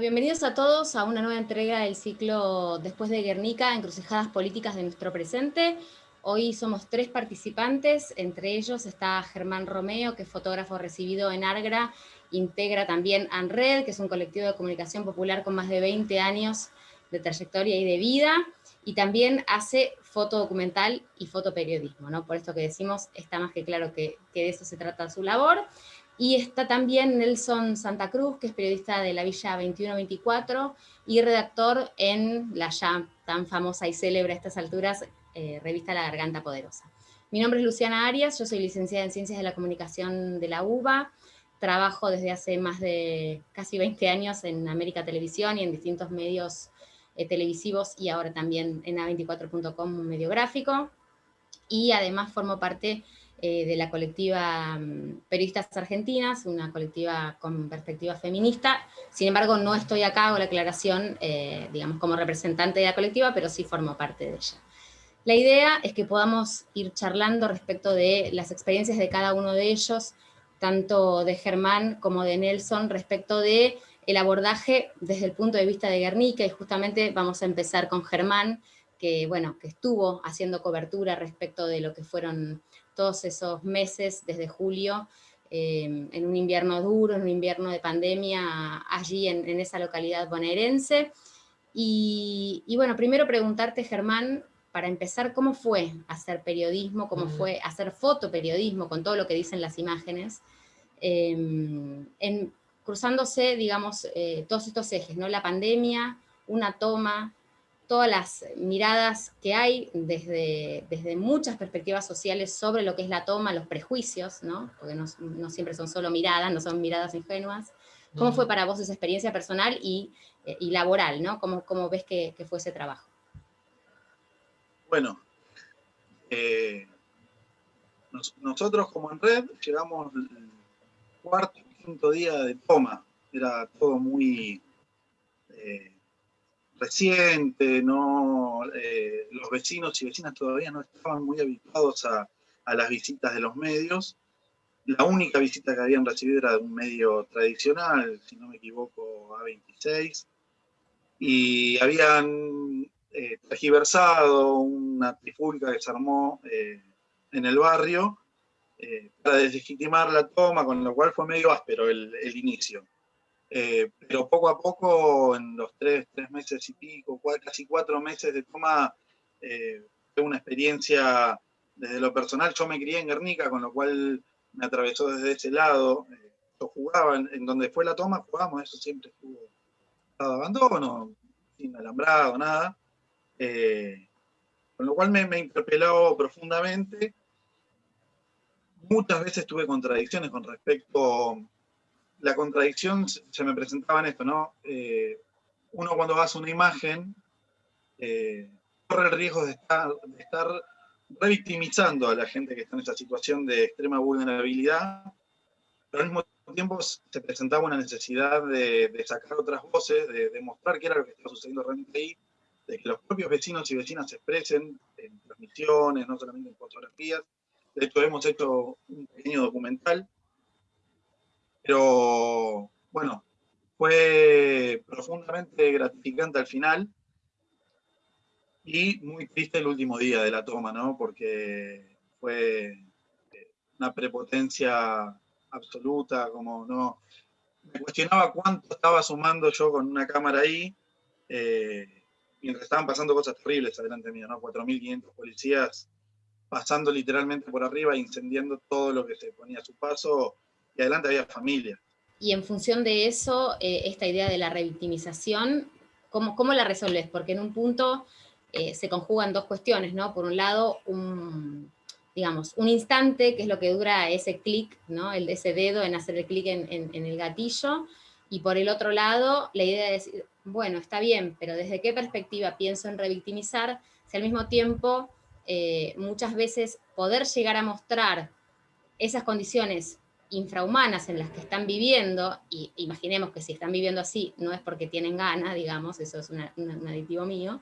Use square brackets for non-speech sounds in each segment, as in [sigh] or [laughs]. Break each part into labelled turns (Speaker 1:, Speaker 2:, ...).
Speaker 1: Bienvenidos a todos a una nueva entrega del ciclo Después de Guernica, encrucijadas políticas de nuestro presente. Hoy somos tres participantes, entre ellos está Germán Romeo, que es fotógrafo recibido en Argra, integra también ANRED, que es un colectivo de comunicación popular con más de 20 años de trayectoria y de vida, y también hace foto documental y fotoperiodismo, ¿no? Por esto que decimos, está más que claro que, que de eso se trata su labor. Y está también Nelson Santa Cruz, que es periodista de la Villa 2124 y redactor en la ya tan famosa y célebre a estas alturas, eh, revista La Garganta Poderosa. Mi nombre es Luciana Arias, yo soy licenciada en Ciencias de la Comunicación de la UBA, trabajo desde hace más de casi 20 años en América Televisión y en distintos medios eh, televisivos y ahora también en A24.com, un medio gráfico, y además formo parte eh, de la colectiva mm, Periodistas Argentinas, una colectiva con perspectiva feminista. Sin embargo, no estoy acá, hago la aclaración, eh, digamos, como representante de la colectiva, pero sí formo parte de ella. La idea es que podamos ir charlando respecto de las experiencias de cada uno de ellos, tanto de Germán como de Nelson, respecto de el abordaje desde el punto de vista de Guernica, y justamente vamos a empezar con Germán, que, bueno, que estuvo haciendo cobertura respecto de lo que fueron todos esos meses desde julio, eh, en un invierno duro, en un invierno de pandemia, allí en, esa localidad bonaerense. Y, bueno, primero preguntarte, Germán, para empezar, ¿cómo fue hacer periodismo, cómo fue hacer fotoperiodismo con todo lo que dicen las imágenes, em, en, cruzándose, digamos, eh, todos estos ejes, ¿no? La pandemia, una toma, todas las miradas que hay desde, desde muchas perspectivas sociales sobre lo que es la toma, los prejuicios, ¿no? porque no, siempre son solo miradas, no son miradas ingenuas. ¿Cómo fue para vos esa experiencia personal y, eh, laboral? ¿no? ¿Cómo, ¿Cómo, ves que, fue ese trabajo?
Speaker 2: Bueno, eh, nosotros como en red llegamos el cuarto y quinto día de toma. Era todo muy... Eh, reciente, no, eh, los vecinos y vecinas todavía no estaban muy habituados a, las visitas de los medios. La única visita que habían recibido era de un medio tradicional, si no me equivoco, A26, y habían eh, tergiversado una trifulca que se armó eh, en el barrio para deslegitimar la toma, con lo cual fue medio áspero el inicio. Eh, pero poco a poco, en los tres, tres meses y pico, casi cuatro meses de toma, eh, fue una experiencia desde lo personal. Yo me crié en Guernica, con lo cual me atravesó desde ese lado. Eh, yo jugaba, en, donde fue la toma, jugamos, eso siempre estuvo abandono, sin alambrado, nada. con lo cual me, me interpeló profundamente. Muchas veces tuve contradicciones con respecto la contradicción se me presentaba en esto, ¿no? Eh, uno cuando hace una imagen eh, corre el riesgo de estar, de revictimizando a la gente que está en esa situación de extrema vulnerabilidad, pero al mismo tiempo se presentaba una necesidad de, sacar otras voces, de demostrar qué era lo que estaba sucediendo realmente ahí, de que los propios vecinos y vecinas se expresen en transmisiones, no solamente en fotografías. De hecho, hemos hecho un pequeño documental pero bueno, fue profundamente gratificante al final y muy triste el último día de la toma, ¿no? Porque fue eh, una prepotencia absoluta, como no... Me cuestionaba cuánto estaba sumando yo con una cámara ahí, eh, mientras estaban pasando cosas terribles adelante mío, ¿no? 4.500 policías pasando literalmente por arriba, incendiando todo lo que se ponía a su paso, y adelante había familia.
Speaker 1: Y en función de eso, eh, esta idea de la revictimización, ¿cómo, ¿cómo, la resolves? Porque en un punto eh, se conjugan dos cuestiones, ¿no? Por un lado, un, digamos, un instante, que es lo que dura ese clic, ¿no? El, ese dedo en hacer el clic en, el gatillo, y por el otro lado, la idea de decir, bueno, está bien, pero ¿desde qué perspectiva pienso en revictimizar? Si al mismo tiempo, eh, muchas veces poder llegar a mostrar esas condiciones infrahumanas en las que están viviendo, y imaginemos que si están viviendo así, no es porque tienen ganas, digamos, eso es un aditivo mío,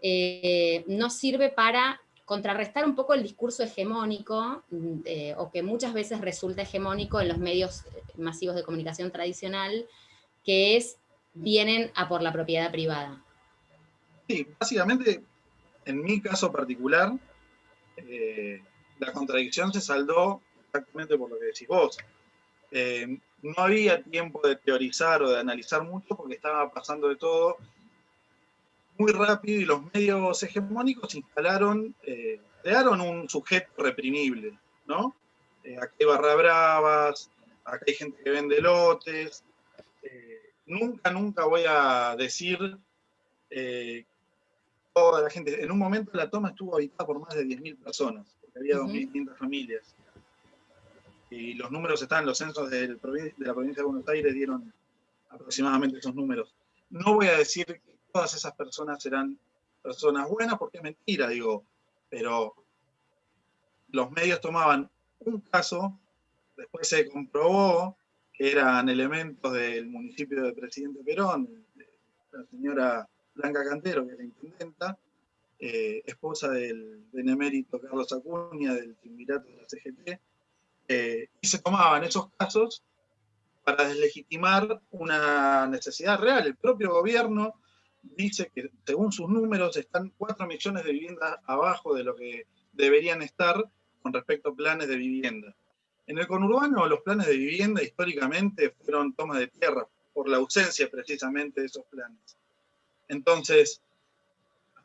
Speaker 1: eh, no sirve para contrarrestar un poco el discurso hegemónico, mm, o que muchas veces resulta hegemónico en los medios masivos de comunicación tradicional, que es vienen a por la propiedad privada.
Speaker 2: Sí, básicamente, en mi caso particular, eh, la contradicción se saldó exactamente por lo que decís vos. Eh, no había tiempo de teorizar o de analizar mucho porque estaba pasando de todo muy rápido y los medios hegemónicos instalaron, eh, crearon un sujeto reprimible, ¿no? acá hay barra bravas, acá hay gente que vende lotes. nunca, nunca voy a decir toda la gente. En un momento la toma estuvo habitada por más de 10.000 personas, porque había 2.500 familias. Y los números están, los censos de la provincia de Buenos Aires dieron aproximadamente esos números. No voy a decir que todas esas personas eran personas buenas, porque es mentira, digo, pero los medios tomaban un caso, después se comprobó que eran elementos del municipio de Presidente Perón, la señora Blanca Cantero, que es la intendenta, eh, esposa del benemérito Carlos Acuña, del triunvirato de la CGT, eh, y se tomaban esos casos para deslegitimar una necesidad real. El propio gobierno dice que según sus números están 4 millones de viviendas abajo de lo que deberían estar con respecto a planes de vivienda. En el conurbano los planes de vivienda históricamente fueron toma de tierra por la ausencia precisamente de esos planes. Entonces,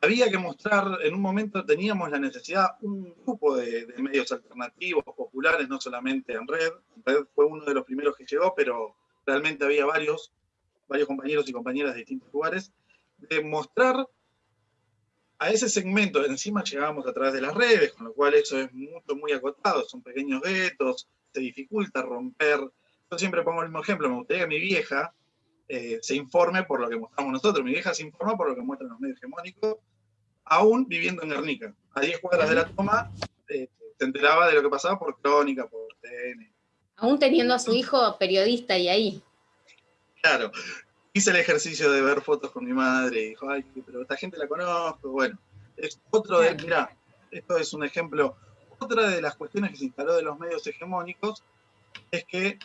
Speaker 2: había que mostrar, en un momento teníamos la necesidad, un grupo de, medios alternativos, populares, no solamente en red, red fue uno de los primeros que llegó, pero realmente había varios, varios compañeros y compañeras de distintos lugares, de mostrar a ese segmento, encima llegábamos a través de las redes, con lo cual eso es mucho, muy acotado, son pequeños vetos, se dificulta romper. Yo siempre pongo el mismo ejemplo, me gustaría que mi vieja, eh, se informe por lo que mostramos nosotros. Mi vieja se informa por lo que muestran los medios hegemónicos, aún viviendo en Guernica. A 10 cuadras de la toma, eh, se enteraba de lo que pasaba por crónica, por TN.
Speaker 1: Aún teniendo a su hijo periodista y ahí.
Speaker 2: Claro. Hice el ejercicio de ver fotos con mi madre y dijo, ay, pero esta gente la conozco. Bueno, es otro de, mirá, esto es un ejemplo. Otra de las cuestiones que se instaló de los medios hegemónicos es que,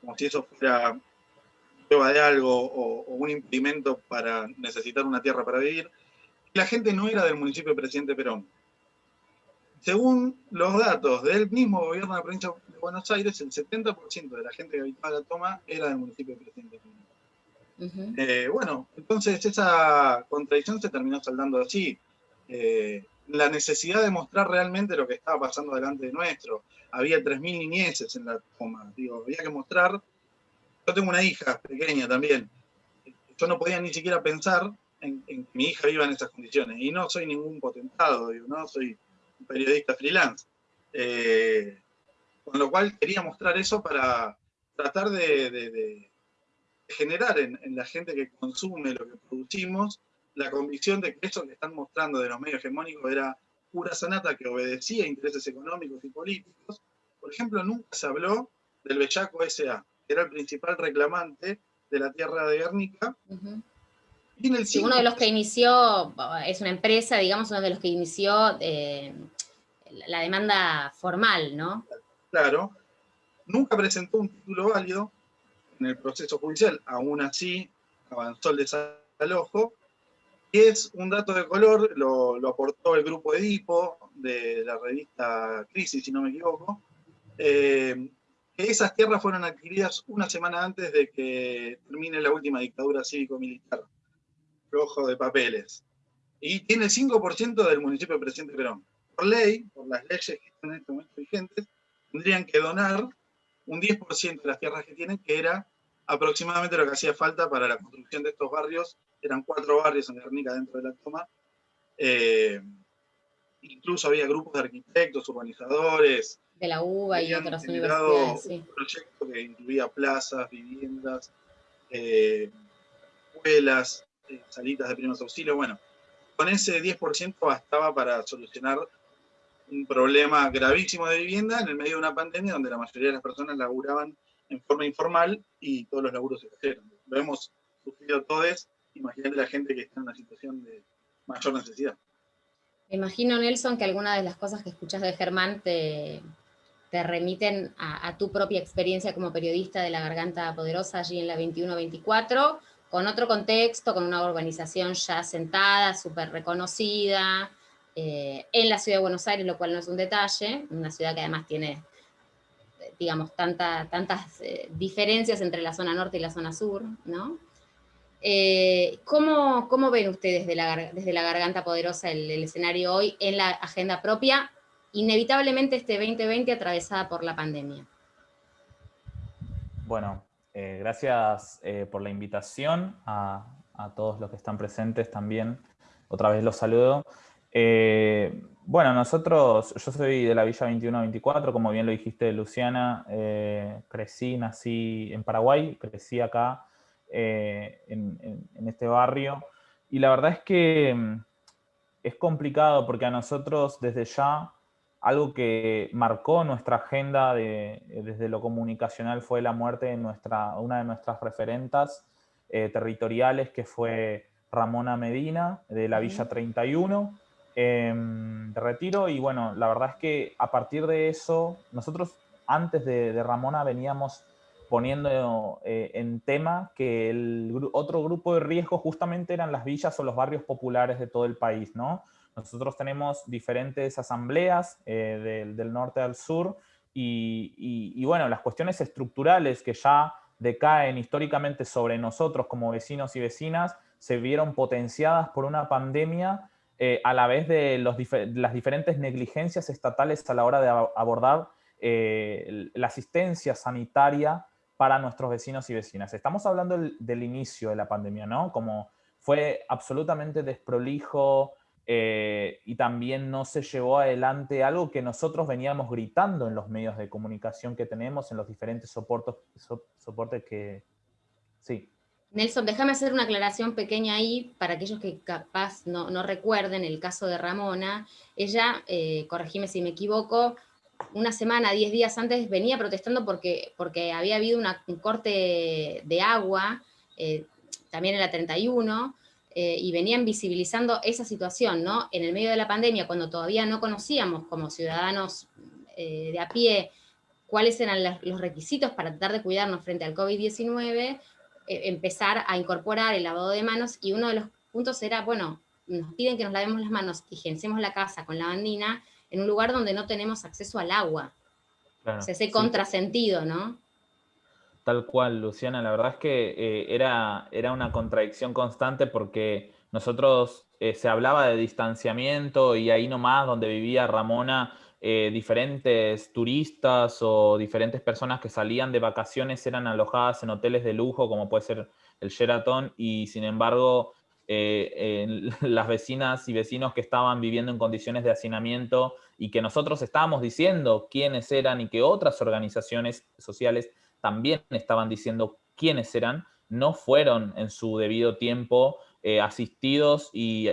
Speaker 2: como si eso fuera de algo o, un impedimento para necesitar una tierra para vivir, la gente no era del municipio de Presidente Perón. Según los datos del mismo gobierno de la provincia de Buenos Aires, el 70% de la gente que habitaba la toma era del municipio de Presidente Perón. Eh, bueno, entonces esa contradicción se terminó saldando así. Eh, la necesidad de mostrar realmente lo que estaba pasando delante de nuestro. Había 3.000 niñeces en la toma. Digo, había que mostrar yo tengo una hija pequeña también. Yo no podía ni siquiera pensar en, que mi hija viva en esas condiciones. Y no soy ningún potentado, digo, no soy un periodista freelance. Eh, con lo cual quería mostrar eso para tratar de, generar en, la gente que consume lo que producimos la convicción de que eso que están mostrando de los medios hegemónicos era pura sanata que obedecía a intereses económicos y políticos. Por ejemplo, nunca se habló del Bellaco S.A era el principal reclamante de la tierra de Guernica.
Speaker 1: Uno de los que inició, es una empresa, digamos, uno de los que inició eh, la demanda formal, ¿no?
Speaker 2: Claro. Nunca presentó un título válido en el proceso judicial, aún así avanzó el desalojo. Y es un dato de color, lo, lo aportó el grupo Edipo de la revista Crisis, si no me equivoco, eh, esas tierras fueron adquiridas una semana antes de que termine la última dictadura cívico-militar, rojo de papeles. Y tiene el 5% del municipio de Presidente Perón. Por ley, por las leyes que están en este momento vigentes, tendrían que donar un 10% de las tierras que tienen, que era aproximadamente lo que hacía falta para la construcción de estos barrios. Eran cuatro barrios en Guernica dentro de la toma. Eh, incluso había grupos de arquitectos, urbanizadores,
Speaker 1: de la UBA y otras universidades.
Speaker 2: Un proyecto que incluía plazas, viviendas, eh, escuelas, salitas de primeros auxilios. Bueno, con ese 10% bastaba para solucionar un problema gravísimo de vivienda en el medio de una pandemia donde la mayoría de las personas laburaban en forma informal y todos los laburos se cayeron. Lo hemos sufrido todos, imagínate la gente que está en una situación de mayor necesidad.
Speaker 1: imagino, Nelson, que alguna de las cosas que escuchas de Germán te, te remiten a, tu propia experiencia como periodista de La Garganta Poderosa allí en la 21-24, con otro contexto, con una urbanización ya sentada, súper reconocida, eh, en la ciudad de Buenos Aires, lo cual no es un detalle, una ciudad que además tiene, digamos, tantas eh, diferencias entre la zona norte y la zona sur, ¿no? Eh, ¿cómo, ven ustedes desde la, desde la Garganta Poderosa el, escenario hoy en la agenda propia, inevitablemente este 2020 atravesada por la pandemia?
Speaker 3: Bueno, eh, gracias eh, por la invitación a, todos los que están presentes también. Otra vez los saludo. bueno, nosotros, yo soy de la Villa 2124, como bien lo dijiste, Luciana. crecí, nací en Paraguay, crecí acá eh, en, este barrio. Y la verdad es que mm, es complicado porque a nosotros desde ya algo que marcó nuestra agenda de, desde lo comunicacional fue la muerte de nuestra, una de nuestras referentas eh, territoriales que fue Ramona Medina de la Villa 31 em, de Retiro y bueno, la verdad es que a partir de eso, nosotros antes de, de Ramona veníamos poniendo eh, en tema que el otro grupo de riesgo justamente eran las villas o los barrios populares de todo el país, ¿no? Nosotros tenemos diferentes asambleas eh, del, norte al sur y, bueno, las cuestiones estructurales que ya decaen históricamente sobre nosotros como vecinos y vecinas se vieron potenciadas por una pandemia eh, a la vez de las diferentes negligencias estatales a la hora de abordar la asistencia sanitaria para nuestros vecinos y vecinas. Estamos hablando del, inicio de la pandemia, ¿no? Como fue absolutamente desprolijo eh, y también no se llevó adelante algo que nosotros veníamos gritando en los medios de comunicación que tenemos, en los diferentes soportes, soportes que... Sí.
Speaker 1: Nelson, déjame hacer una aclaración pequeña ahí para aquellos que capaz no, recuerden el caso de Ramona. Ella, eh, corregime si me equivoco, una semana, diez días antes, venía protestando porque, porque había habido un corte de agua, eh, también en la 31, eh, y venían visibilizando esa situación, ¿no? En el medio de la pandemia, cuando todavía no conocíamos como ciudadanos eh, de a pie cuáles eran los requisitos para tratar de cuidarnos frente al COVID-19, empezar a incorporar el lavado de manos, y uno de los puntos era, bueno, nos piden que nos lavemos las manos, higienicemos la casa con lavandina, en un lugar donde no tenemos acceso al agua. o sea, ese contrasentido, ¿no?
Speaker 3: Tal cual, Luciana. La verdad es que eh, era, era una contradicción constante porque nosotros eh, se hablaba de distanciamiento y ahí nomás donde vivía Ramona, eh, diferentes turistas o diferentes personas que salían de vacaciones eran alojadas en hoteles de lujo como puede ser el Sheraton y sin embargo [laughs] las vecinas y vecinos que estaban viviendo en condiciones de hacinamiento y que nosotros estábamos diciendo quiénes eran y que otras organizaciones sociales también estaban diciendo quiénes eran, no fueron en su debido tiempo eh, asistidos y,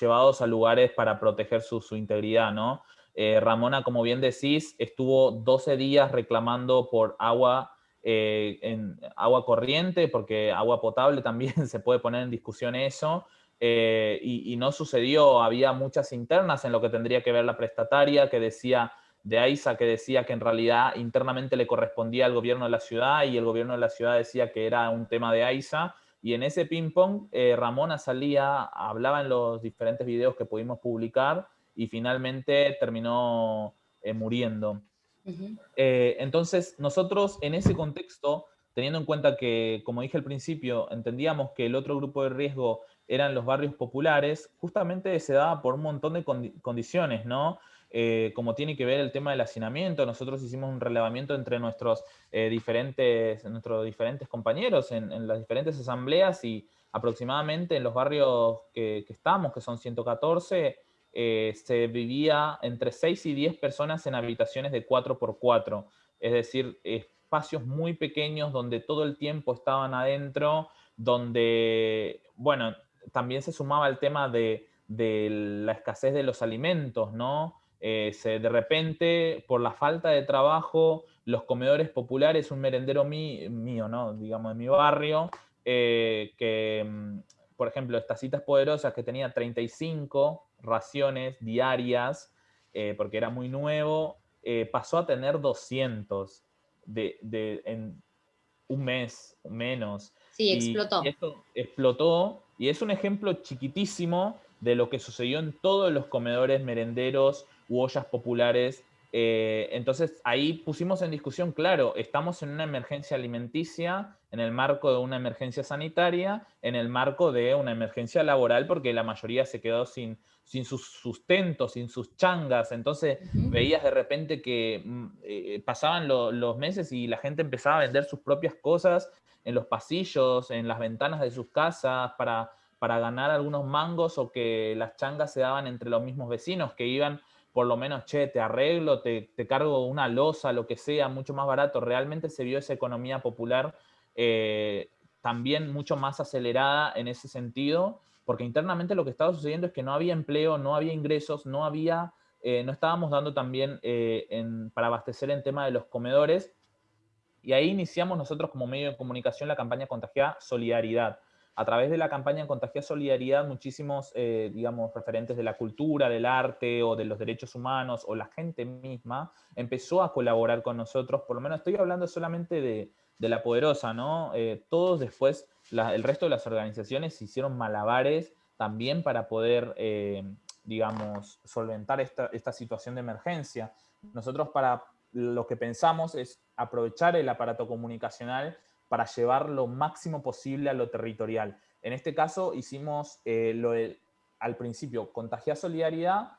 Speaker 3: llevados a lugares para proteger su, integridad, ¿no? Eh, Ramona, como bien decís, estuvo 12 días reclamando por agua eh, en agua corriente, porque agua potable [laughs] también se puede poner en discusión eso, y, no sucedió, había muchas internas en lo que tendría que ver la prestataria, que decía, de AISA, que decía que en realidad internamente le correspondía al gobierno de la ciudad, y el gobierno de la ciudad decía que era un tema de AISA, y en ese ping-pong eh, Ramona salía, hablaba en los diferentes videos que pudimos publicar, y finalmente terminó muriendo. Eh, entonces, nosotros en ese contexto, teniendo en cuenta que, como dije al principio, entendíamos que el otro grupo de riesgo eran los barrios populares, justamente se daba por un montón de condiciones, ¿no? Eh, como tiene que ver el tema del hacinamiento, nosotros hicimos un relevamiento entre nuestros, eh, diferentes, nuestros diferentes compañeros en, las diferentes asambleas y aproximadamente en los barrios que, que estamos, que son 114, eh, se vivía entre 6 y 10 personas en habitaciones de 4x4, es decir, espacios muy pequeños donde todo el tiempo estaban adentro, donde, bueno, también se sumaba el tema de, la escasez de los alimentos, ¿no? Eh, de repente, por la falta de trabajo, los comedores populares, un merendero mío, ¿no? Digamos, de mi barrio, eh, que, mm, por ejemplo, estas citas poderosas que tenía 35 raciones diarias, eh, porque era muy nuevo, pasó a tener 200. De, un mes, menos.
Speaker 1: Sí, explotó.
Speaker 3: Y esto explotó y es un ejemplo chiquitísimo de lo que sucedió en todos los comedores merenderos u ollas populares. Eh, entonces ahí pusimos en discusión, claro, estamos en una emergencia alimenticia, en el marco de una emergencia sanitaria, en el marco de una emergencia laboral, porque la mayoría se quedó sin, sin sus sustentos, sin sus changas. Entonces veías de repente que mm, eh, pasaban los meses y la gente empezaba a vender sus propias cosas en los pasillos, en las ventanas de sus casas, para, para ganar algunos mangos o que las changas se daban entre los mismos vecinos que iban por lo menos, che, te arreglo, te, cargo una losa, lo que sea, mucho más barato. Realmente se vio esa economía popular eh, también mucho más acelerada en ese sentido, porque internamente lo que estaba sucediendo es que no había empleo, no había ingresos, no había, eh, no estábamos dando también eh, para abastecer en tema de los comedores. Y ahí iniciamos nosotros como medio de comunicación la campaña Contagiada Solidaridad a través de la campaña Contagia Solidaridad, muchísimos, eh, digamos, referentes de la cultura, del arte o de los derechos humanos o la gente misma empezó a colaborar con nosotros, por lo menos estoy hablando solamente de, la poderosa, ¿no? Eh, todos después, el resto de las organizaciones hicieron malabares también para poder, eh, digamos, solventar esta, esta situación de emergencia. Nosotros para lo que pensamos es aprovechar el aparato comunicacional para llevar lo máximo posible a lo territorial. En este caso hicimos eh, lo al principio, contagiar solidaridad,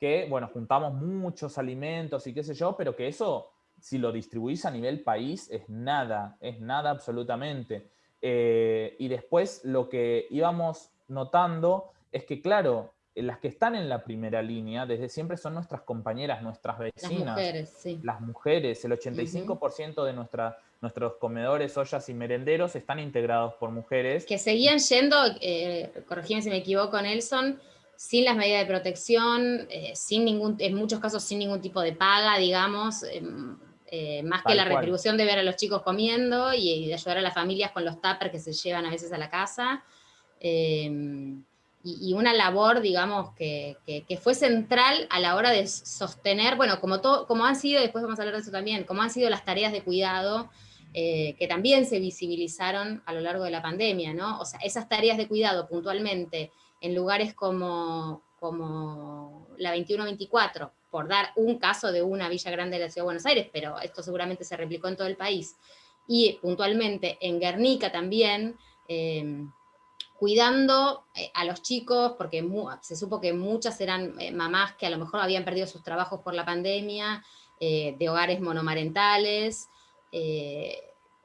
Speaker 3: que, bueno, juntamos muchos alimentos y qué sé yo, pero que eso, si lo distribuís a nivel país, es nada, es nada absolutamente. Eh, y después lo que íbamos notando es que, claro, las que están en la primera línea desde siempre son nuestras compañeras, nuestras vecinas. Las mujeres, sí. Las mujeres, el 85% de nuestra, nuestros comedores, ollas y merenderos están integrados por mujeres.
Speaker 1: Que seguían yendo, eh, corregime si me equivoco, Nelson, sin las medidas de protección, eh, sin ningún, en muchos casos sin ningún tipo de paga, digamos, em, eh, más que la retribución de ver a los chicos comiendo y, de ayudar a las familias con los tuppers que se llevan a veces a la casa. Em, y, una labor, digamos, que, fue central a la hora de sostener, bueno, como, todo, como han sido, después vamos a hablar de eso también, como han sido las tareas de cuidado, eh, que también se visibilizaron a lo largo de la pandemia, ¿no? O sea, esas tareas de cuidado puntualmente en lugares como, como la 2124, por dar un caso de una villa grande de la Ciudad de Buenos Aires, pero esto seguramente se replicó en todo el país, y puntualmente en Guernica también, eh, cuidando eh, a los chicos, porque se supo que muchas eran eh, mamás que a lo mejor habían perdido sus trabajos por la pandemia, de hogares monomarentales,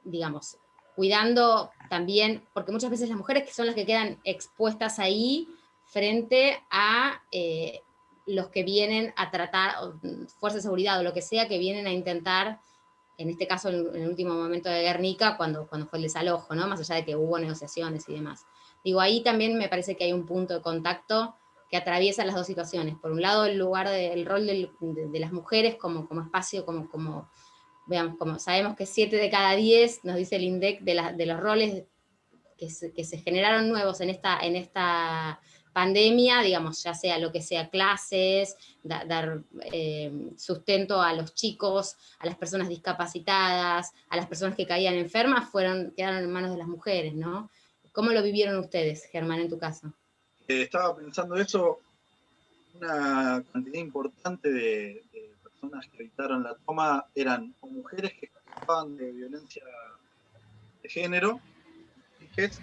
Speaker 1: digamos, cuidando también, porque muchas veces las mujeres que son las que quedan expuestas ahí frente a los que vienen a tratar, fuerza de seguridad o lo que sea, que vienen a intentar en este caso en el último momento de Guernica, cuando, cuando fue el desalojo, ¿no? más allá de que hubo negociaciones y demás. Digo, ahí también me parece que hay un punto de contacto que atraviesa las dos situaciones. Por un lado, el lugar del rol de, las mujeres como, como espacio, como, como, veamos, como sabemos que 7 de cada 10, nos dice el INDEC, de, de los roles que se, que se, generaron nuevos en esta, en esta pandemia, digamos, ya sea lo que sea clases, dar eh, sustento a los chicos, a las personas discapacitadas, a las personas que caían enfermas, fueron, quedaron en manos de las mujeres, ¿no? ¿Cómo lo vivieron ustedes, Germán, en tu caso?
Speaker 2: Eh, estaba pensando eso, una cantidad importante de, personas que evitaron la toma eran mujeres que escapaban de violencia de género, hijas,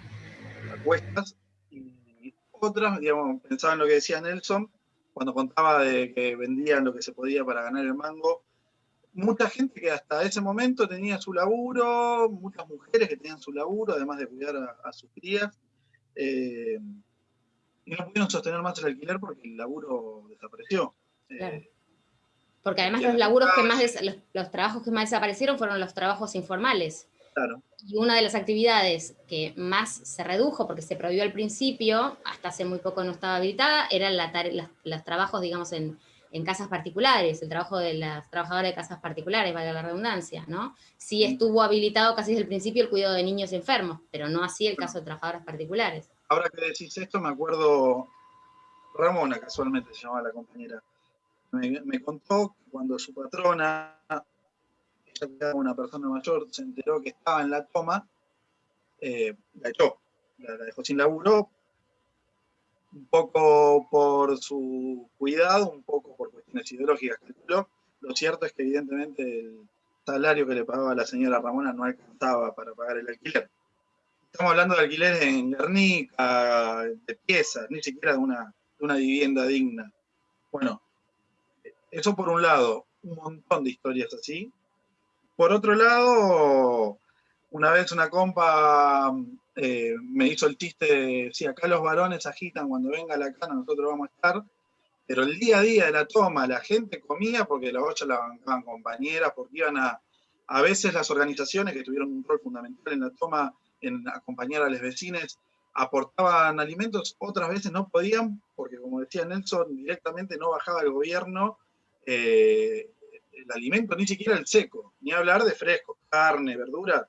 Speaker 2: acuestas, y otras, digamos, pensaban lo que decía Nelson, cuando contaba de que vendían lo que se podía para ganar el mango, mucha gente que hasta ese momento tenía su laburo, muchas mujeres que tenían su laburo, además de cuidar a, sus crías, eh, y no pudieron sostener más el alquiler porque el laburo desapareció.
Speaker 1: Eh, porque además los laburos que más, los, trabajos que más desaparecieron fueron los trabajos informales. Claro. Y una de las actividades que más se redujo, porque se prohibió al principio, hasta hace muy poco no estaba habilitada, eran los trabajos, digamos, en, en casas particulares, el trabajo de las trabajadoras de casas particulares, valga la redundancia, ¿no? Sí estuvo habilitado casi desde el principio el cuidado de niños enfermos, pero no así el caso de trabajadoras particulares.
Speaker 2: Ahora que decís esto, me acuerdo, Ramona casualmente se llamaba la compañera, me, contó que cuando su patrona ella una persona mayor, se enteró que estaba en la toma, eh, la echó, la, dejó sin laburo, un poco por su cuidado, un poco por cuestiones ideológicas, Lo cierto es que evidentemente el salario que le pagaba la señora Ramona no alcanzaba para pagar el alquiler. Estamos hablando de alquileres en Guernica, de piezas, ni siquiera de una, de una vivienda digna. Bueno, eso por un lado, un montón de historias así. Por otro lado, una vez una compa eh, me hizo el chiste de, si acá los varones agitan cuando venga la cana, nosotros vamos a estar, pero el día a día de la toma, la gente comía porque la olla la bancaban compañeras, porque iban a, a veces las organizaciones que tuvieron un rol fundamental en la toma, en acompañar a los vecinos, aportaban alimentos, otras veces no podían, porque como decía Nelson, directamente no bajaba el gobierno eh, el alimento, ni siquiera el seco, ni hablar de fresco, carne, verdura.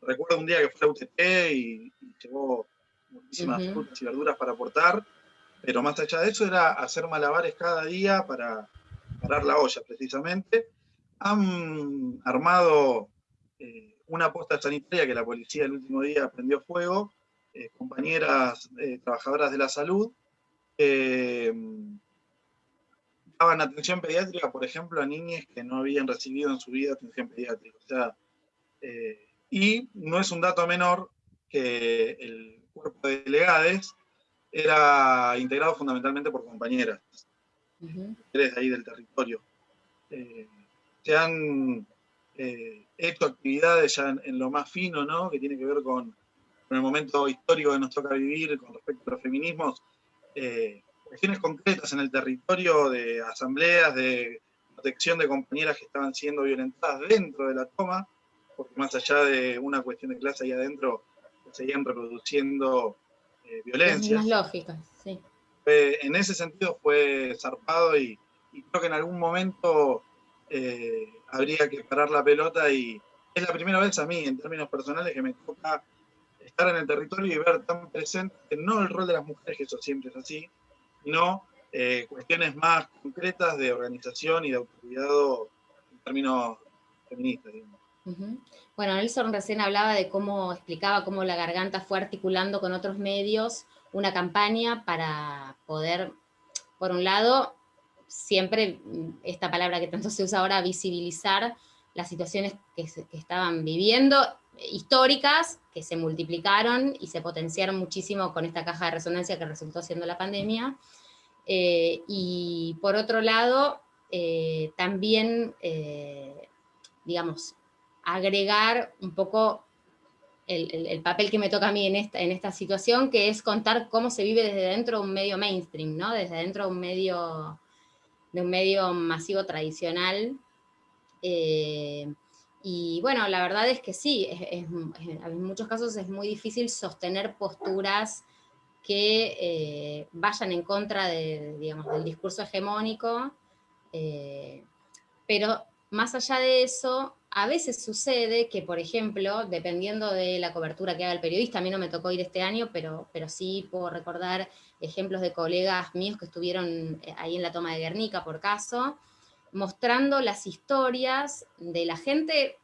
Speaker 2: Recuerdo un día que fue a UTT y, llevó muchísimas frutas y verduras para aportar, pero más allá de eso era hacer malabares cada día para parar la olla, precisamente. Han armado eh, una posta sanitaria que la policía el último día prendió fuego, eh, compañeras trabajadoras de la salud, daban atención pediátrica, por ejemplo, a niñas que no habían recibido en su vida atención pediátrica. O sea, eh, y no es un dato menor que el cuerpo de delegades era integrado fundamentalmente por compañeras, de ahí del territorio. Eh, se han eh, hecho actividades ya en, lo más fino, ¿no? que tiene que ver con, con, el momento histórico que nos toca vivir con respecto a los feminismos, cuestiones concretas en el territorio de asambleas, de protección de compañeras que estaban siendo violentadas dentro de la toma, porque más allá de una cuestión de clase ahí adentro, se seguían reproduciendo eh, violencias.
Speaker 1: Más lógicas, sí.
Speaker 2: en ese sentido fue zarpado y, creo que en algún momento eh, habría que parar la pelota y es la primera vez a mí, en términos personales, que me toca estar en el territorio y ver tan presente, no el rol de las mujeres, que eso siempre es así, sino eh, cuestiones más concretas de organización y de autocuidado en términos feministas.
Speaker 1: Bueno, Nelson recién hablaba de cómo explicaba cómo la garganta fue articulando con otros medios una campaña para poder, por un lado, siempre esta palabra que tanto se usa ahora, visibilizar las situaciones que estaban viviendo, históricas, que se multiplicaron y se potenciaron muchísimo con esta caja de resonancia que resultó siendo la pandemia, eh, y por otro lado, eh, también, eh, digamos, agregar un poco el, papel que me toca a mí en esta, en esta situación, que es contar cómo se vive desde dentro de un medio mainstream, ¿no? desde dentro de un medio, de un medio masivo tradicional. Y bueno, la verdad es que sí, en muchos casos es muy difícil sostener posturas que eh, vayan en contra del discurso hegemónico, eh, pero más allá de eso, a veces sucede que, por ejemplo, dependiendo de la cobertura que haga el periodista, a mí no me tocó ir este año, pero, pero sí puedo recordar ejemplos de colegas míos que estuvieron eh, ahí en la toma de Guernica, por caso, mostrando las historias de la gente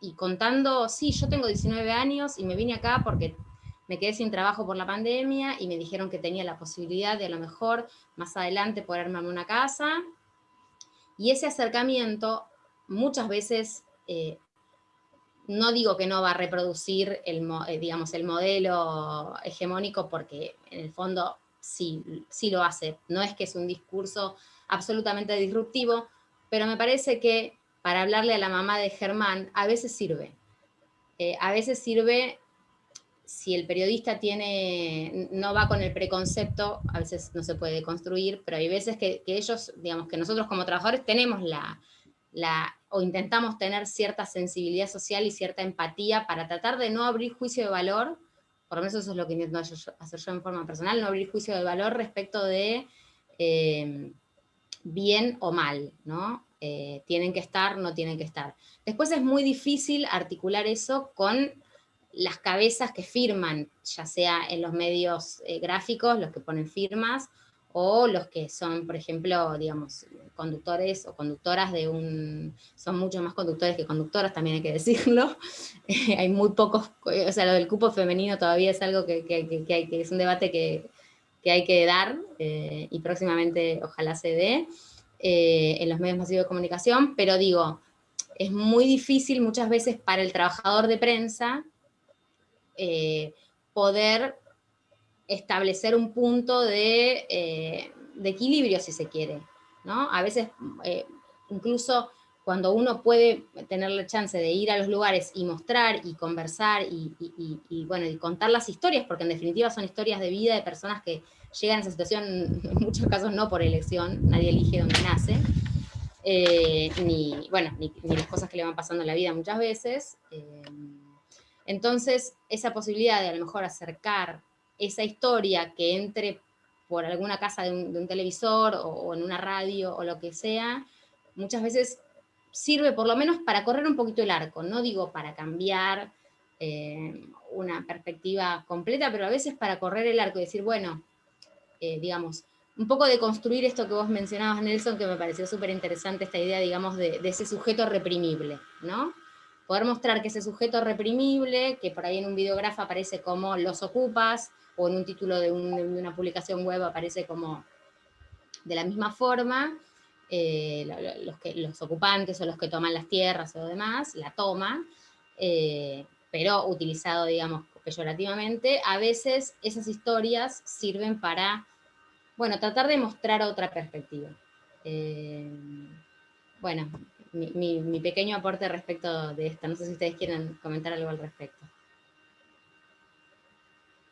Speaker 1: y contando, sí, yo tengo 19 años y me vine acá porque me quedé sin trabajo por la pandemia y me dijeron que tenía la posibilidad de a lo mejor más adelante poder armarme una casa. Y ese acercamiento muchas veces, eh, no digo que no va a reproducir el, eh, digamos, el modelo hegemónico porque en el fondo sí, sí lo hace. No es que es un discurso absolutamente disruptivo, pero me parece que para hablarle a la mamá de Germán a veces sirve. Eh, a veces sirve si el periodista tiene, no va con el preconcepto, a veces no se puede construir, pero hay veces que, ellos, digamos, que nosotros como trabajadores tenemos la, la, o intentamos tener cierta sensibilidad social y cierta empatía para tratar de no abrir juicio de valor, por lo menos eso es lo que intento hacer yo en forma personal, no abrir juicio de valor respecto de eh, bien o mal, ¿no? Eh, tienen que estar, no tienen que estar. Después es muy difícil articular eso con las cabezas que firman, ya sea en los medios eh, gráficos, los que ponen firmas, o los que son, por ejemplo, digamos, conductores o conductoras de un, son mucho más conductores que conductoras, también hay que decirlo, [laughs] hay muy pocos, o sea, lo del cupo femenino todavía es algo que, que es un debate que, hay que dar, eh, y próximamente ojalá se dé, eh, en los medios masivos de comunicación, pero digo, es muy difícil muchas veces para el trabajador de prensa eh, poder establecer un punto de, de, equilibrio, si se quiere. ¿no? A veces, incluso cuando uno puede tener la chance de ir a los lugares y mostrar y conversar y, bueno, y contar las historias, porque en definitiva son historias de vida de personas que llegan a esa situación, en muchos casos no por elección, nadie elige donde nace, eh, ni, bueno, ni, las cosas que le van pasando en la vida muchas veces. Eh, entonces, esa posibilidad de a lo mejor acercar esa historia que entre por alguna casa de un, televisor o, en una radio o lo que sea, muchas veces sirve por lo menos para correr un poquito el arco, no digo para cambiar eh, una perspectiva completa, pero a veces para correr el arco y decir, bueno, eh, digamos, un poco de construir esto que vos mencionabas, Nelson, que me pareció súper interesante, esta idea, digamos, de, ese sujeto reprimible, ¿no? Poder mostrar que ese sujeto reprimible, que por ahí en un videógrafo aparece como los ocupas, o en un título de, una publicación web aparece como de la misma forma, eh, los, que, los ocupantes o los que toman las tierras o demás, la toma, eh, pero utilizado, digamos, peyorativamente, a veces esas historias sirven para, bueno, tratar de mostrar otra perspectiva. Eh, bueno, mi, pequeño aporte respecto de esto. No sé si ustedes quieren comentar algo al respecto.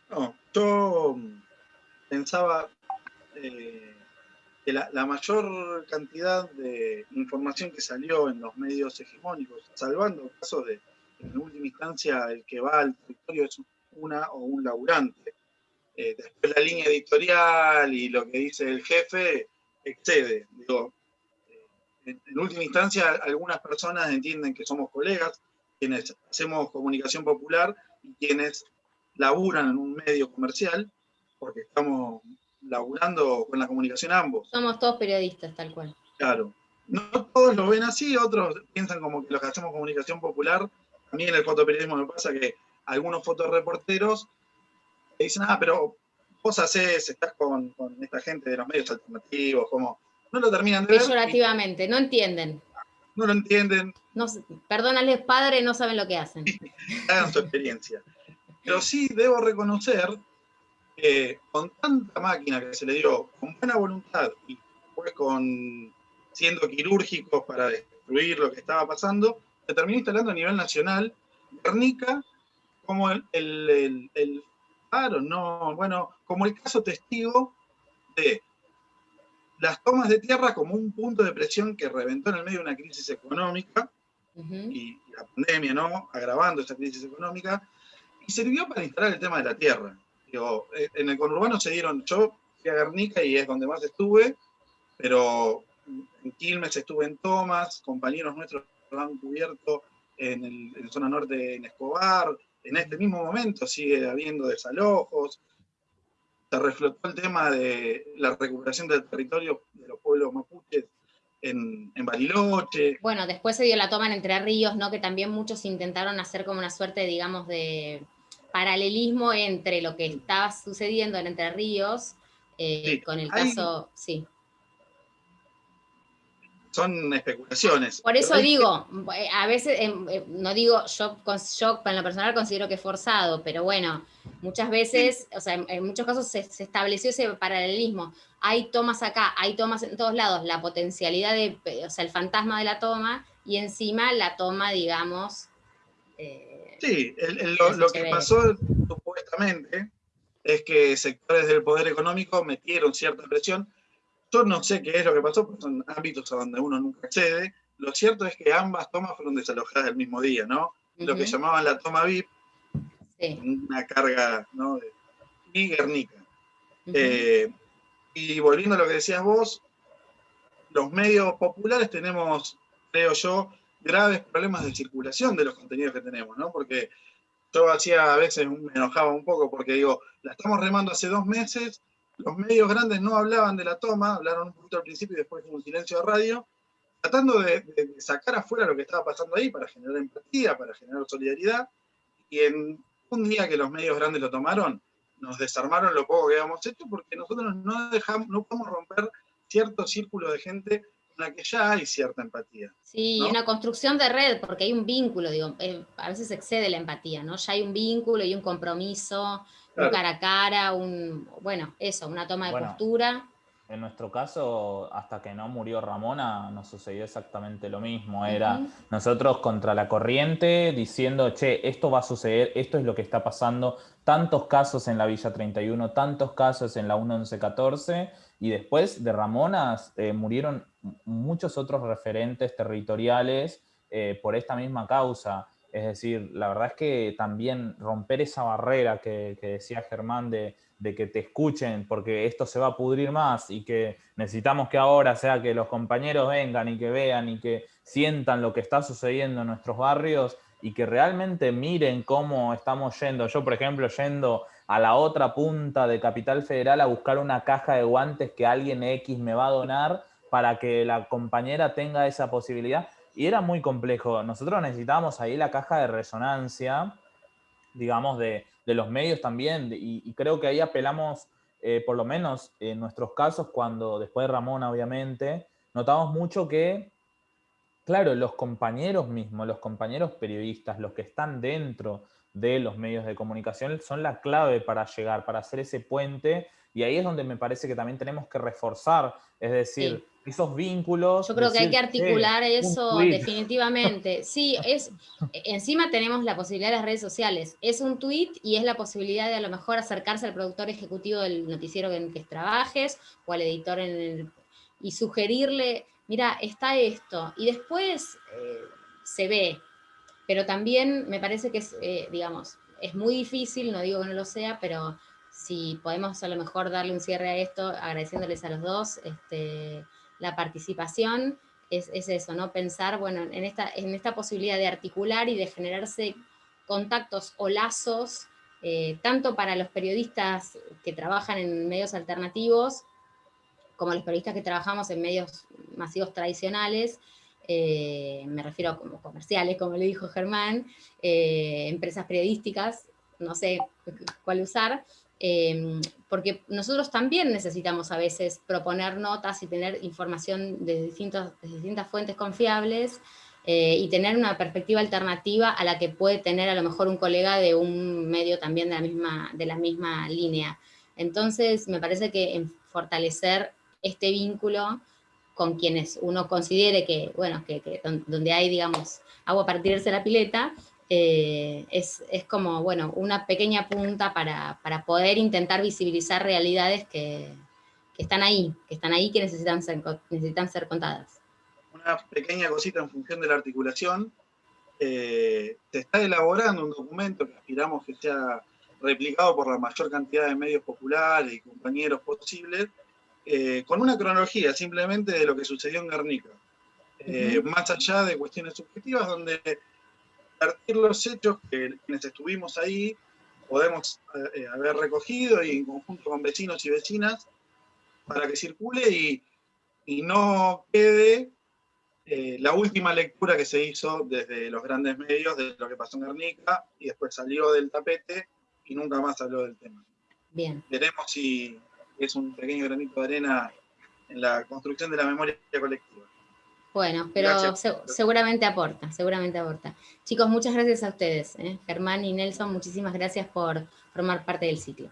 Speaker 2: No, yo pensaba que la, mayor cantidad de información que salió en los medios hegemónicos, salvando el caso de en última instancia el que va al territorio es una o un laburante. Eh, después la línea editorial y lo que dice el jefe excede. Eh, en, última instancia algunas personas entienden que somos colegas, quienes hacemos comunicación popular y quienes laburan en un medio comercial, porque estamos laburando con la comunicación ambos.
Speaker 1: Somos todos periodistas, tal cual.
Speaker 2: Claro. No todos lo ven así, otros piensan como que los que hacemos comunicación popular a mí en el fotoperiodismo me pasa que algunos fotoreporteros dicen, ah, pero vos haces, estás con, esta gente de los medios alternativos, como, no lo terminan de ver.
Speaker 1: Peyorativamente, no entienden.
Speaker 2: No lo entienden.
Speaker 1: No, perdónales, padre, no saben lo que hacen.
Speaker 2: Hagan su experiencia. Pero sí debo reconocer que con tanta máquina que se le dio, con buena voluntad y pues con siendo quirúrgicos para destruir lo que estaba pasando, se terminó instalando a nivel nacional, Guernica como el, el, el, no, bueno, como el caso testigo de las tomas de tierra como un punto de presión que reventó en el medio de una crisis económica, y, la pandemia, ¿no? Agravando esa crisis económica, y sirvió para instalar el tema de la tierra. Eh, en el conurbano se dieron, yo fui a Guernica y es donde más estuve, pero en Quilmes estuve en tomas, compañeros nuestros han cubierto en, el, la zona norte en Escobar, en este mismo momento sigue habiendo desalojos, se reflotó el tema de la recuperación del territorio de los pueblos mapuches en, en, Bariloche.
Speaker 1: Bueno, después se dio la toma en Entre Ríos, ¿no? que también muchos intentaron hacer como una suerte, digamos, de paralelismo entre lo que estaba sucediendo en Entre Ríos, eh, con el caso, sí
Speaker 2: son especulaciones.
Speaker 1: Por eso digo, eh, a veces, em, eh, no digo, yo, yo en lo personal considero que es forzado, pero bueno, muchas veces, o sea, en, muchos casos se, estableció ese paralelismo. Hay tomas acá, hay tomas en todos lados, la potencialidad de, o sea, el fantasma de la toma, y encima la toma, digamos...
Speaker 2: Eh, sí, lo, que pasó supuestamente es que sectores del poder económico metieron cierta presión, yo no sé qué es lo que pasó, porque son ámbitos a donde uno nunca accede. Lo cierto es que ambas tomas fueron desalojadas el mismo día, ¿no? Lo que llamaban la toma VIP, una carga, ¿no? y Guernica. Eh, y volviendo a lo que decías vos, los medios populares tenemos, creo yo, graves problemas de circulación de los contenidos que tenemos, ¿no? Porque yo hacía, a veces me enojaba un poco porque digo, la estamos remando hace dos meses los medios grandes no hablaban de la toma, hablaron un poquito al principio y después un silencio de radio, tratando de, sacar afuera lo que estaba pasando ahí para generar empatía, para generar solidaridad, y en un día que los medios grandes lo tomaron, nos desarmaron lo poco que habíamos hecho porque nosotros no dejamos, no podemos romper cierto círculo de gente la que ya hay cierta empatía.
Speaker 1: Sí, una construcción de red, porque hay un vínculo, digo, eh, a veces excede la empatía, ¿no? Ya hay un vínculo y un compromiso, un cara a cara, un, bueno, eso, una toma de postura.
Speaker 3: En nuestro caso, hasta que no murió Ramona, nos sucedió exactamente lo mismo. Era nosotros contra la corriente diciendo, che, esto va a suceder, esto es lo que está pasando. Tantos casos en la Villa 31, tantos casos en la 1114, y después de Ramona eh, murieron muchos otros referentes territoriales eh, por esta misma causa. Es decir, la verdad es que también romper esa barrera que decía Germán de de que te escuchen porque esto se va a pudrir más y que necesitamos que ahora sea que los compañeros vengan y que vean y que sientan lo que está sucediendo en nuestros barrios y que realmente miren cómo estamos yendo. Yo, por ejemplo, yendo a la otra punta de Capital Federal a buscar una caja de guantes que alguien X me va a donar para que la compañera tenga esa posibilidad. Y era muy complejo. Nosotros necesitábamos ahí la caja de resonancia, digamos, de, de los medios también, y, creo que ahí apelamos, eh, por lo menos en nuestros casos, cuando después de Ramona, obviamente, notamos mucho que, claro, los compañeros mismos, los compañeros periodistas, los que están dentro de los medios de comunicación, son la clave para llegar, para hacer ese puente, y ahí es donde me parece que también tenemos que reforzar, es decir, esos vínculos.
Speaker 1: Yo creo que hay que articular eso definitivamente. [laughs] Sí, es encima tenemos la posibilidad de las redes sociales. Es un tweet y es la posibilidad de a lo mejor acercarse al productor ejecutivo del noticiero en que trabajes o al editor en y sugerirle, mira, está esto. Y después eh, se ve. Pero también me parece que es, eh, digamos, es muy difícil, no digo que no lo sea, pero si podemos a lo mejor darle un cierre a esto, agradeciéndoles a los dos, este, la participación es, eso, ¿no? Pensar, bueno, en esta, en esta posibilidad de articular y de generarse contactos o lazos, eh, tanto para los periodistas que trabajan en medios alternativos, como los periodistas que trabajamos en medios masivos tradicionales, eh, me refiero a como comerciales, como le dijo Germán, eh, empresas periodísticas, no sé cuál usar, Em, porque nosotros también necesitamos a veces proponer notas y tener información de, distintas fuentes confiables eh, y tener una perspectiva alternativa a la que puede tener a lo mejor un colega de un medio también de la misma, de la misma línea. Entonces, me parece que fortalecer este vínculo con quienes uno considere que, bueno, que, donde hay, digamos, agua para tirarse la pileta, eh, es, como, bueno, una pequeña punta para, poder intentar visibilizar realidades que, están ahí, que están ahí, que necesitan ser, necesitan ser contadas.
Speaker 2: Una pequeña cosita en función de la articulación. Eh, se está elaborando un documento que aspiramos que sea replicado por la mayor cantidad de medios populares y compañeros posibles, eh, con una cronología simplemente de lo que sucedió en Guernica. Más allá de cuestiones subjetivas, donde compartir los hechos que quienes estuvimos ahí podemos eh, eh, haber recogido y en conjunto con vecinos y vecinas para que circule y, no quede eh, la última lectura que se hizo desde los grandes medios de lo que pasó en Guernica y después salió del tapete y nunca más habló del tema.
Speaker 1: Bien.
Speaker 2: Veremos si es un pequeño granito de arena en la construcción de la memoria colectiva.
Speaker 1: Bueno, pero seguramente aporta, seguramente aporta. Chicos, muchas gracias a ustedes. ¿eh? Germán y Nelson, muchísimas gracias por formar parte del ciclo.